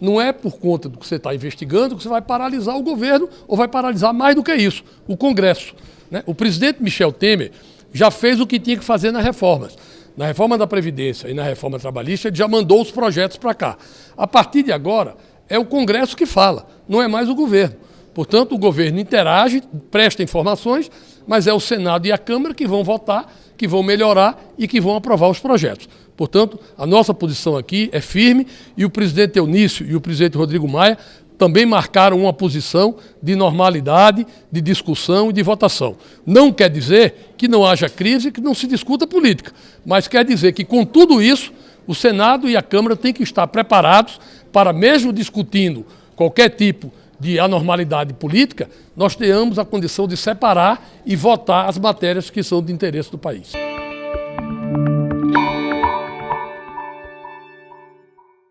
não é por conta do que você está investigando que você vai paralisar o governo ou vai paralisar mais do que isso, o Congresso. Né? O presidente Michel Temer já fez o que tinha que fazer nas reformas. Na reforma da Previdência e na reforma trabalhista, ele já mandou os projetos para cá. A partir de agora, é o Congresso que fala, não é mais o governo. Portanto, o governo interage, presta informações, mas é o Senado e a Câmara que vão votar, que vão melhorar e que vão aprovar os projetos. Portanto, a nossa posição aqui é firme e o presidente Eunício e o presidente Rodrigo Maia também marcaram uma posição de normalidade, de discussão e de votação. Não quer dizer que não haja crise, que não se discuta política, mas quer dizer que, com tudo isso, o Senado e a Câmara têm que estar preparados para, mesmo discutindo qualquer tipo de anormalidade política, nós tenhamos a condição de separar e votar as matérias que são de interesse do país.